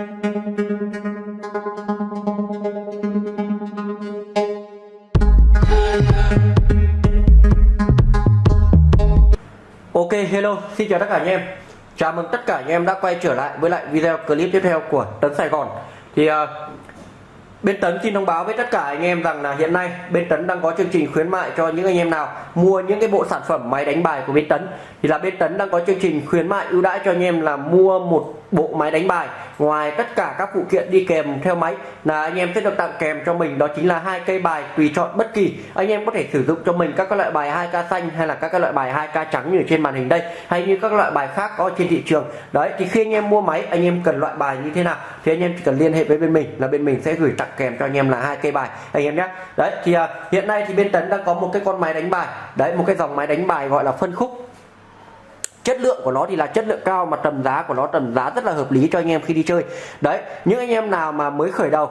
Ok hello xin chào tất cả anh em. Chào mừng tất cả anh em đã quay trở lại với lại video clip tiếp theo của Tấn Sài Gòn. Thì uh, Bên Tấn xin thông báo với tất cả anh em rằng là hiện nay bên Tấn đang có chương trình khuyến mại cho những anh em nào mua những cái bộ sản phẩm máy đánh bài của bên Tấn thì là bên Tấn đang có chương trình khuyến mại ưu đãi cho anh em là mua một bộ máy đánh bài ngoài tất cả các phụ kiện đi kèm theo máy. Là anh em sẽ được tặng kèm cho mình đó chính là hai cây bài tùy chọn bất kỳ. Anh em có thể sử dụng cho mình các loại bài 2k xanh hay là các loại bài 2k trắng như trên màn hình đây hay như các loại bài khác có trên thị trường. Đấy thì khi anh em mua máy anh em cần loại bài như thế nào thì anh em chỉ cần liên hệ với bên mình là bên mình sẽ gửi tặng kèm cho anh em là hai cây bài anh em nhé. Đấy thì uh, hiện nay thì bên tấn đang có một cái con máy đánh bài. Đấy một cái dòng máy đánh bài gọi là phân khúc chất lượng của nó thì là chất lượng cao mà tầm giá của nó tầm giá rất là hợp lý cho anh em khi đi chơi. Đấy những anh em nào mà mới khởi đầu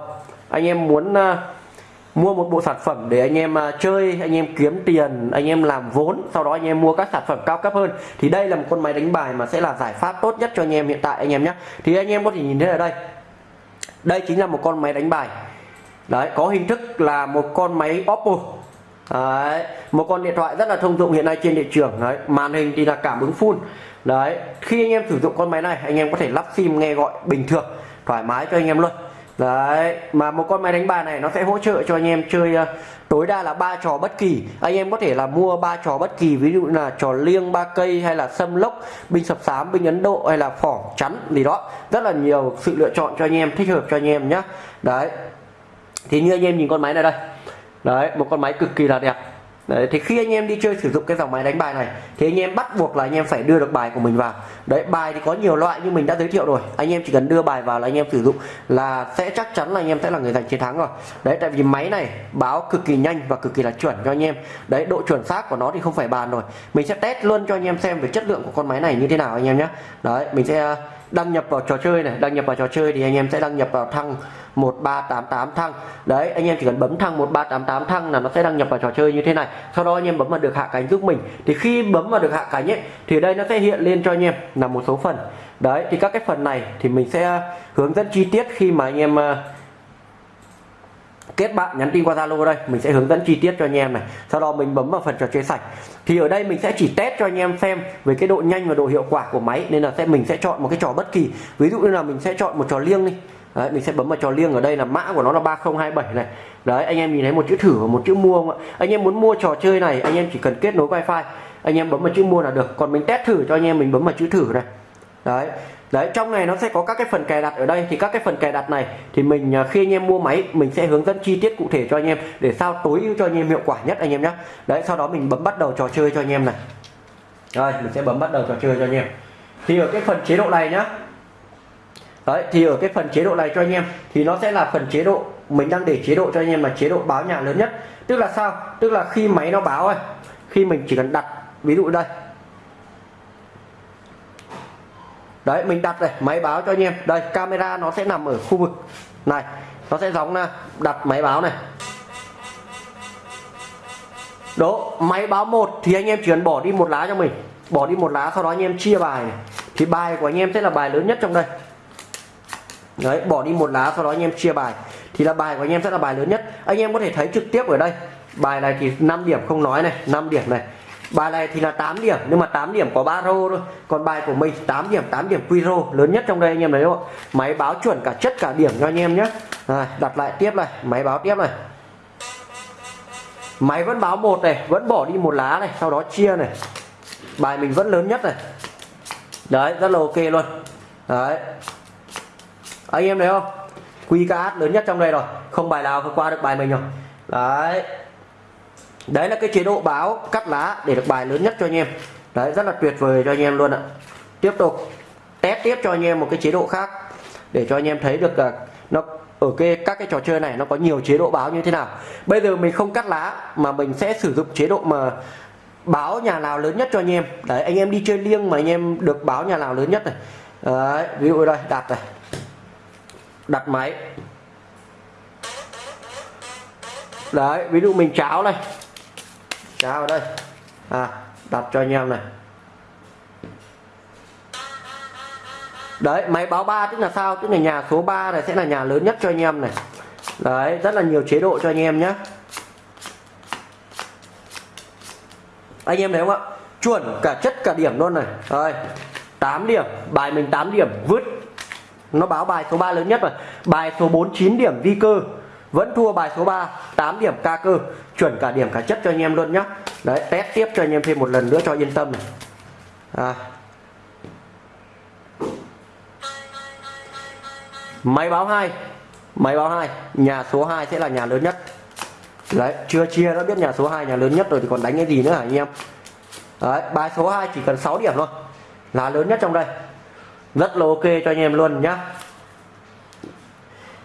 anh em muốn uh, mua một bộ sản phẩm để anh em uh, chơi anh em kiếm tiền anh em làm vốn sau đó anh em mua các sản phẩm cao cấp hơn thì đây là một con máy đánh bài mà sẽ là giải pháp tốt nhất cho anh em hiện tại anh em nhé thì anh em có thể nhìn thấy ở đây. Đây chính là một con máy đánh bài. Đấy có hình thức là một con máy Oppo đấy, một con điện thoại rất là thông dụng hiện nay trên thị trường. Đấy màn hình thì là cảm ứng full. Đấy khi anh em sử dụng con máy này anh em có thể lắp sim nghe gọi bình thường thoải mái cho anh em luôn. Đấy mà một con máy đánh bài này nó sẽ hỗ trợ cho anh em chơi uh, tối đa là ba trò bất kỳ. Anh em có thể là mua ba trò bất kỳ ví dụ là trò liêng ba cây hay là sâm lốc binh sập sám binh ấn độ hay là phỏng chắn gì đó. Rất là nhiều sự lựa chọn cho anh em thích hợp cho anh em nhé đấy thì như anh em nhìn con máy này đây đấy một con máy cực kỳ là đẹp. Đấy, thì khi anh em đi chơi sử dụng cái dòng máy đánh bài này thì anh em bắt buộc là anh em phải đưa được bài của mình vào. Đấy bài thì có nhiều loại như mình đã giới thiệu rồi. Anh em chỉ cần đưa bài vào là anh em sử dụng là sẽ chắc chắn là anh em sẽ là người giành chiến thắng rồi. Đấy tại vì máy này báo cực kỳ nhanh và cực kỳ là chuẩn cho anh em. Đấy độ chuẩn xác của nó thì không phải bàn rồi. Mình sẽ test luôn cho anh em xem về chất lượng của con máy này như thế nào anh em nhé. Đấy mình sẽ đăng nhập vào trò chơi này đăng nhập vào trò chơi thì anh em sẽ đăng nhập vào thăng 1388 thăng. Đấy anh em chỉ cần bấm thăng 1388 thăng là nó sẽ đăng nhập vào trò chơi như thế này. Sau đó anh em bấm vào được hạ cánh giúp mình. Thì khi bấm vào được hạ cánh ấy thì đây nó sẽ hiện lên cho anh em là một số phần. Đấy thì các cái phần này thì mình sẽ hướng dẫn chi tiết khi mà anh em uh, kết bạn nhắn tin qua Zalo đây. Mình sẽ hướng dẫn chi tiết cho anh em này. Sau đó mình bấm vào phần trò chơi sạch. Thì ở đây mình sẽ chỉ test cho anh em xem về cái độ nhanh và độ hiệu quả của máy. Nên là sẽ mình sẽ chọn một cái trò bất kỳ. Ví dụ như là mình sẽ chọn một trò liêng đi. Đấy, mình sẽ bấm vào trò liêng ở đây là mã của nó là 3027 này. Đấy anh em nhìn thấy một chữ thử và một chữ mua không ạ? Anh em muốn mua trò chơi này anh em chỉ cần kết nối wifi. Anh em bấm vào chữ mua là được. Còn mình test thử cho anh em mình bấm vào chữ thử này đấy. Đấy, trong này nó sẽ có các cái phần cài đặt ở đây. Thì các cái phần cài đặt này, thì mình à, khi anh em mua máy, mình sẽ hướng dẫn chi tiết cụ thể cho anh em để sao tối ưu cho anh em hiệu quả nhất anh em nhé đấy, sau đó mình bấm bắt đầu trò chơi cho anh em này. Rồi, mình sẽ bấm bắt đầu trò chơi cho anh em. Thì ở cái phần chế độ này nhá. Đấy, thì ở cái phần chế độ này cho anh em, thì nó sẽ là phần chế độ, mình đang để chế độ cho anh em là chế độ báo nhà lớn nhất. Tức là sao? Tức là khi máy nó báo ấy, khi mình chỉ cần đặt, ví dụ đây đấy, mình đặt này, máy báo cho anh em. Đây, camera nó sẽ nằm ở khu vực này. Nó sẽ giống là đặt máy báo này. Đó, máy báo một thì anh em chỉ cần bỏ đi một lá cho mình. Bỏ đi một lá, sau đó anh em chia bài này. Thì bài của anh em sẽ là bài lớn nhất trong đây. Đấy, bỏ đi một lá, sau đó anh em chia bài. Thì là bài của anh em sẽ là bài lớn nhất. Anh em có thể thấy trực tiếp ở đây. Bài này thì 5 điểm không nói này 5 điểm này bài này thì là 8 điểm nhưng mà 8 điểm có 3 rô thôi. Còn bài của mình 8 điểm 8 điểm quy rô lớn nhất trong đây anh em thấy không máy báo chuẩn cả chất cả điểm cho anh em nhé. Rồi, đặt lại tiếp này máy báo tiếp này. Máy vẫn báo một này vẫn bỏ đi một lá này sau đó chia này. Bài mình vẫn lớn nhất này. Đấy rất là ok luôn. Đấy. Anh em thấy không? Quy cá lớn nhất trong đây rồi. Không bài nào vượt qua được bài mình rồi. Đấy đấy là cái chế độ báo cắt lá để được bài lớn nhất cho anh em. Đấy rất là tuyệt vời cho anh em luôn ạ. Tiếp tục test tiếp cho anh em một cái chế độ khác để cho anh em thấy được là nó ở cái các cái trò chơi này nó có nhiều chế độ báo như thế nào. Bây giờ mình không cắt lá mà mình sẽ sử dụng chế độ mà báo nhà nào lớn nhất cho anh em. Đấy anh em đi chơi liêng mà anh em được báo nhà nào lớn nhất này. Đấy, ví dụ đây đặt này. Đặt máy. Đấy ví dụ mình cháo này cháo ở đây. À đặt cho anh em này. Đấy, máy báo 3 tức là sao? Tức là nhà số 3 này sẽ là nhà lớn nhất cho anh em này. Đấy, rất là nhiều chế độ cho anh em nhé anh em thấy không ạ? Chuẩn cả chất cả điểm luôn này. Rồi 8 điểm, bài mình 8 điểm, vứt. Nó báo bài số 3 lớn nhất rồi. Bài số 49 điểm vi cơ vẫn thua bài số 3 8 điểm ca cơ. Chuẩn cả điểm cả chất cho anh em luôn nhá. Đấy, test tiếp cho anh em thêm một lần nữa cho yên tâm này. À. máy báo 2 máy báo 2 nhà số 2 sẽ là nhà lớn nhất. Đấy, chưa chia đã biết nhà số 2 nhà lớn nhất rồi thì còn đánh cái gì nữa hả anh em? Đấy, bài số 2 chỉ cần 6 điểm thôi. Là lớn nhất trong đây. Rất là ok cho anh em luôn nhá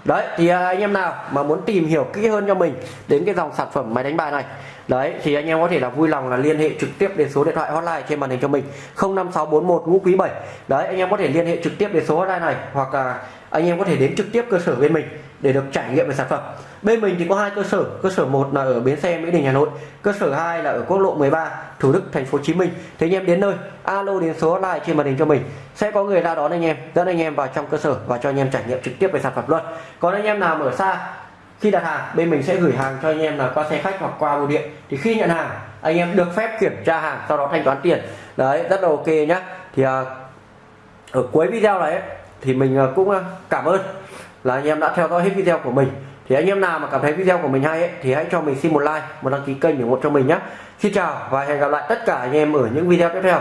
đấy, thì à, anh em nào mà muốn tìm hiểu kỹ hơn cho mình đến cái dòng sản phẩm máy đánh bài này, đấy, thì anh em có thể là vui lòng là liên hệ trực tiếp đến số điện thoại hotline trên màn hình cho mình 05641 ngũ quý 7 đấy, anh em có thể liên hệ trực tiếp đến số hotline này hoặc là anh em có thể đến trực tiếp cơ sở bên mình để được trải nghiệm về sản phẩm. Bên mình thì có hai cơ sở. Cơ sở một là ở bến xe mỹ đình hà nội. Cơ sở 2 là ở quốc lộ 13 thủ đức thành phố hồ chí minh. Thế anh em đến nơi alo đến số hotline trên màn hình cho mình. Sẽ có người ra đón anh em dẫn anh em vào trong cơ sở và cho anh em trải nghiệm trực tiếp về sản phẩm luôn. Còn anh em nào ở xa khi đặt hàng bên mình sẽ gửi hàng cho anh em là qua xe khách hoặc qua bưu điện. Thì khi nhận hàng anh em được phép kiểm tra hàng sau đó thanh toán tiền. Đấy rất là ok nhá. Thì à, ở cuối video này ấy, thì mình à, cũng à, cảm ơn là anh em đã theo dõi hết video của mình. Thì anh em nào mà cảm thấy video của mình hay ấy, thì hãy cho mình xin một like một đăng ký kênh ủng hộ cho mình nhé. Xin chào và hẹn gặp lại tất cả anh em ở những video tiếp theo.